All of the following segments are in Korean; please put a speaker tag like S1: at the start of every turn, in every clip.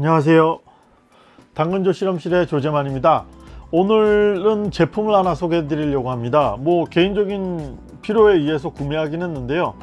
S1: 안녕하세요. 당근조 실험실의 조재만입니다. 오늘은 제품을 하나 소개해 드리려고 합니다. 뭐 개인적인 필요에 의해서 구매하긴 했는데요.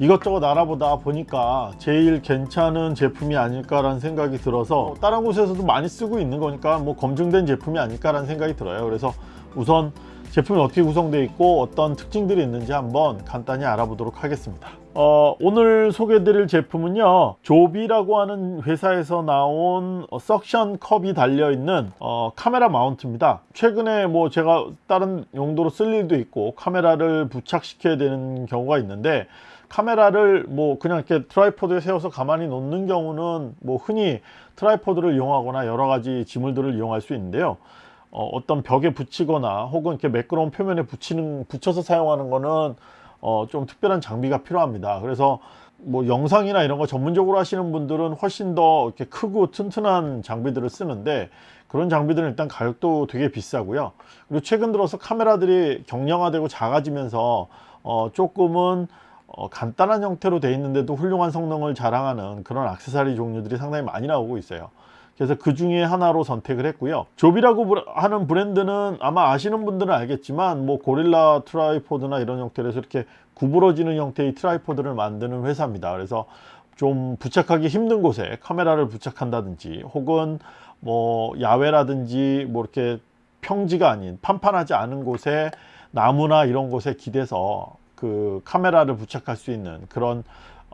S1: 이것저것 알아보다 보니까 제일 괜찮은 제품이 아닐까 라는 생각이 들어서 다른 곳에서도 많이 쓰고 있는 거니까 뭐 검증된 제품이 아닐까 라는 생각이 들어요. 그래서 우선 제품이 어떻게 구성되어 있고 어떤 특징들이 있는지 한번 간단히 알아보도록 하겠습니다 어, 오늘 소개해 드릴 제품은요 조비라고 하는 회사에서 나온 어, 석션 컵이 달려 있는 어, 카메라 마운트입니다. 최근에 뭐 제가 다른 용도로 쓸 일도 있고 카메라를 부착시켜야 되는 경우가 있는데 카메라를 뭐 그냥 이렇게 tripod에 세워서 가만히 놓는 경우는 뭐 흔히 tripod를 이용하거나 여러 가지 지물들을 이용할 수 있는데요. 어, 떤 벽에 붙이거나 혹은 이렇게 매끄러운 표면에 붙이는 붙여서 사용하는 거는 어, 좀 특별한 장비가 필요합니다. 그래서 뭐 영상이나 이런 거 전문적으로 하시는 분들은 훨씬 더 이렇게 크고 튼튼한 장비들을 쓰는데 그런 장비들은 일단 가격도 되게 비싸고요. 그리고 최근 들어서 카메라들이 경량화되고 작아지면서 어, 조금은 어, 간단한 형태로 되어 있는데도 훌륭한 성능을 자랑하는 그런 악세사리 종류들이 상당히 많이 나오고 있어요 그래서 그 중에 하나로 선택을 했고요. 조비라고 하는 브랜드는 아마 아시는 분들은 알겠지만 뭐 고릴라 tripod나 이런 형태로 해서 이렇게 구부러지는 형태의 tripod를 만드는 회사입니다. 그래서 좀 부착하기 힘든 곳에 카메라를 부착한다든지 혹은 뭐 야외라든지 뭐 이렇게 평지가 아닌 판판하지 않은 곳에 나무나 이런 곳에 기대서 그 카메라를 부착할 수 있는 그런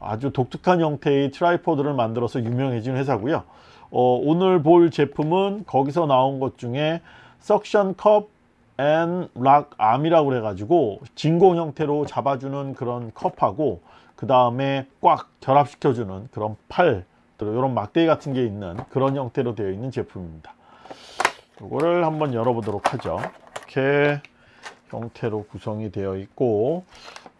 S1: 아주 독특한 형태의 tripod를 만들어서 유명해진 회사고요 어, 오늘 볼 제품은 거기서 나온 것 중에 suction cup and lock arm이라고 그래 가지고 진공 형태로 잡아주는 그런 컵하고 그 다음에 꽉 결합시켜 주는 그런 팔 이런 막대기 같은 게 있는 그런 형태로 되어 있는 제품입니다. 이거를 한번 열어보도록 하죠. 이렇게 형태로 구성이 되어 있고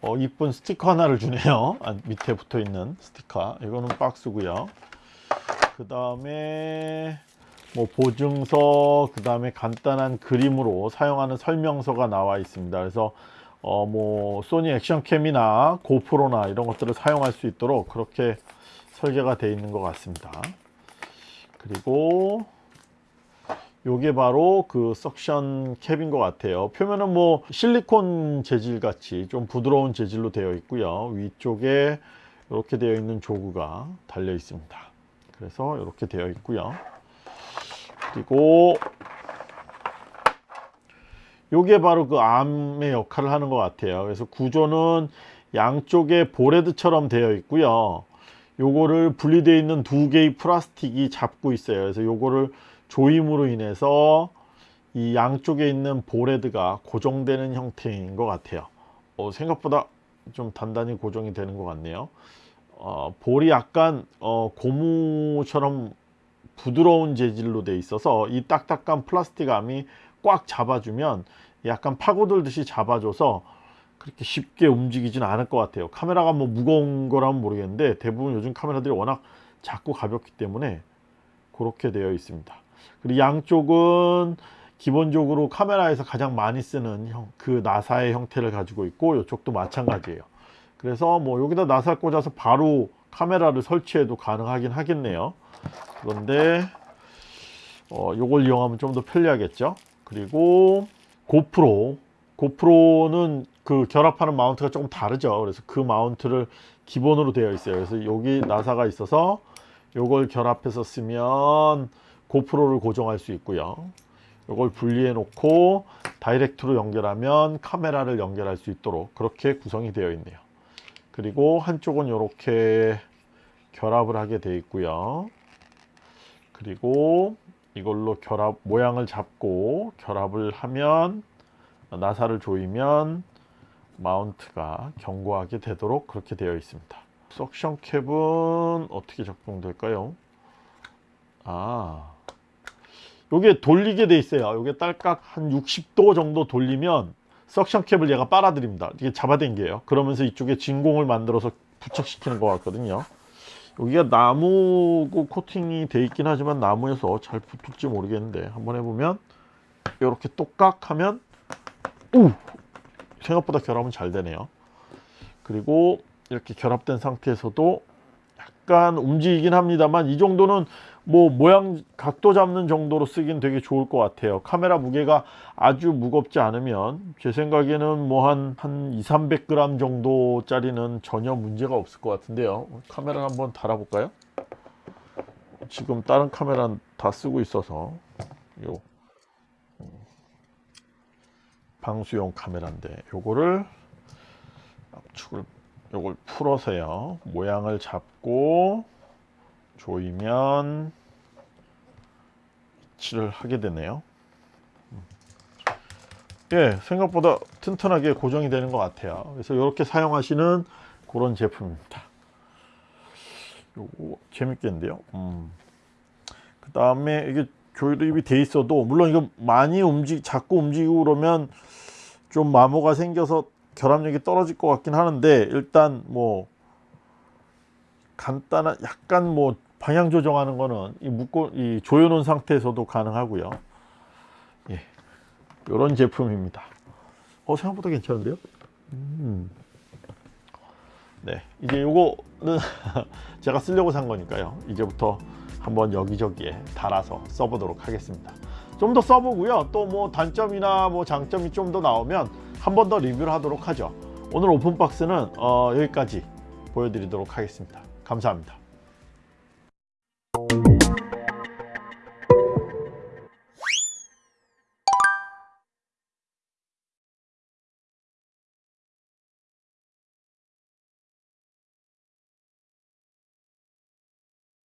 S1: 어, 이쁜 스티커 하나를 주네요. 아, 밑에 붙어 있는 스티커. 이거는 박스고요 그 다음에 뭐 보증서 그 다음에 간단한 그림으로 사용하는 설명서가 나와 있습니다. 그래서 어 뭐 소니 액션캠이나 고프로나 이런 것들을 사용할 수 있도록 그렇게 설계가 되어 있는 것 같습니다. 그리고 요게 바로 그 석션 캡인 것 같아요. 표면은 뭐 실리콘 재질 같이 좀 부드러운 재질로 되어 있고요. 위쪽에 이렇게 되어 있는 조그가 달려 있습니다 그래서 이렇게 되어 있고요. 그리고 요게 바로 그 암의 역할을 하는 것 같아요. 그래서 구조는 양쪽에 보레드처럼 되어 있고요. 요거를 분리되어 있는 두 개의 플라스틱이 잡고 있어요. 그래서 요거를 조임으로 인해서 이 양쪽에 있는 보레드가 고정되는 형태인 것 같아요. 어, 생각보다 좀 단단히 고정이 되는 것 같네요 어, 볼이 약간 어, 고무처럼 부드러운 재질로 돼 있어서 이 딱딱한 플라스틱 암이 꽉 잡아주면 약간 파고들듯이 잡아줘서 그렇게 쉽게 움직이진 않을 것 같아요. 카메라가 뭐 무거운 거라면 모르겠는데 대부분 요즘 카메라들이 워낙 작고 가볍기 때문에 그렇게 되어 있습니다. 그리고 양쪽은 기본적으로 카메라에서 가장 많이 쓰는 형, 그 나사의 형태를 가지고 있고 이쪽도 마찬가지예요 그래서 뭐 여기다 나사를 꽂아서 바로 카메라를 설치해도 가능하긴 하겠네요. 그런데 어, 요걸 이용하면 좀 더 편리하겠죠? 그리고 고프로. 고프로는 그 결합하는 마운트가 조금 다르죠. 그래서 그 마운트를 기본으로 되어 있어요. 그래서 여기 나사가 있어서 요걸 결합해서 쓰면 고프로를 고정할 수 있고요. 이걸 분리해 놓고 다이렉트로 연결하면 카메라를 연결할 수 있도록 그렇게 구성이 되어 있네요 그리고 한쪽은 이렇게 결합을 하게 되어 있고요. 그리고 이걸로 결합 모양을 잡고 결합을 하면 나사를 조이면 마운트가 견고하게 되도록 그렇게 되어 있습니다. 석션 캡은 어떻게 작동될까요? 아 요게 돌리게 돼 있어요. 요게 딸깍 한 60도 정도 돌리면 석션 캡을 얘가 빨아들입니다. 이게 잡아당겨요. 그러면서 이쪽에 진공을 만들어서 부착시키는 것 같거든요. 여기가 나무 코팅이 돼 있긴 하지만 나무여서 잘 붙을지 모르겠는데 한번 해보면 이렇게 똑깍 하면 우! 생각보다 결합은 잘 되네요. 그리고 이렇게 결합된 상태에서도 약간 움직이긴 합니다만 이 정도는 뭐 모양 각도 잡는 정도로 쓰긴 되게 좋을 것 같아요. 카메라 무게가 아주 무겁지 않으면 제 생각에는 뭐 한 한 2, 300g 정도 짜리는 전혀 문제가 없을 것 같은데요. 카메라 한번 달아볼까요? 지금 다른 카메라는 다 쓰고 있어서 요 음, 방수용 카메라인데 요거를 압축을 요걸 풀어서요. 모양을 잡고 조이면 위치를 하게 되네요 음. 예 생각보다 튼튼하게 고정이 되는 것 같아요 그래서 이렇게 사용하시는 그런 제품입니다 요거 재밌겠는데요 음. 그 다음에 이게 조이립이 돼 있어도 물론 이거 많이 움직 자꾸 움직이고 그러면 좀 마모가 생겨서 결합력이 떨어질 것 같긴 하는데 일단 뭐 간단한 약간 뭐 방향 조정하는 거는 이 묶고 이 조여 놓은 상태에서도 가능하고요. 예. 이런 제품입니다. 어 생각보다 괜찮은데요? 음. 네. 이제 요거는 제가 쓰려고 산 거니까요. 이제부터 한번 여기저기에 달아서 써보도록 하겠습니다. 좀 더 써보고요. 또 뭐 단점이나 뭐 장점이 좀 더 나오면 한 번 더 리뷰를 하도록 하죠. 오늘 오픈박스는 어, 여기까지 보여드리도록 하겠습니다. 감사합니다